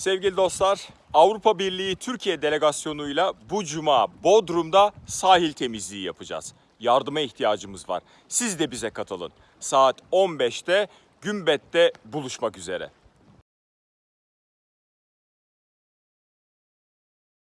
Sevgili dostlar, Avrupa Birliği Türkiye delegasyonuyla bu cuma Bodrum'da sahil temizliği yapacağız. Yardıma ihtiyacımız var. Siz de bize katılın. Saat 15'te Gümbet'te buluşmak üzere.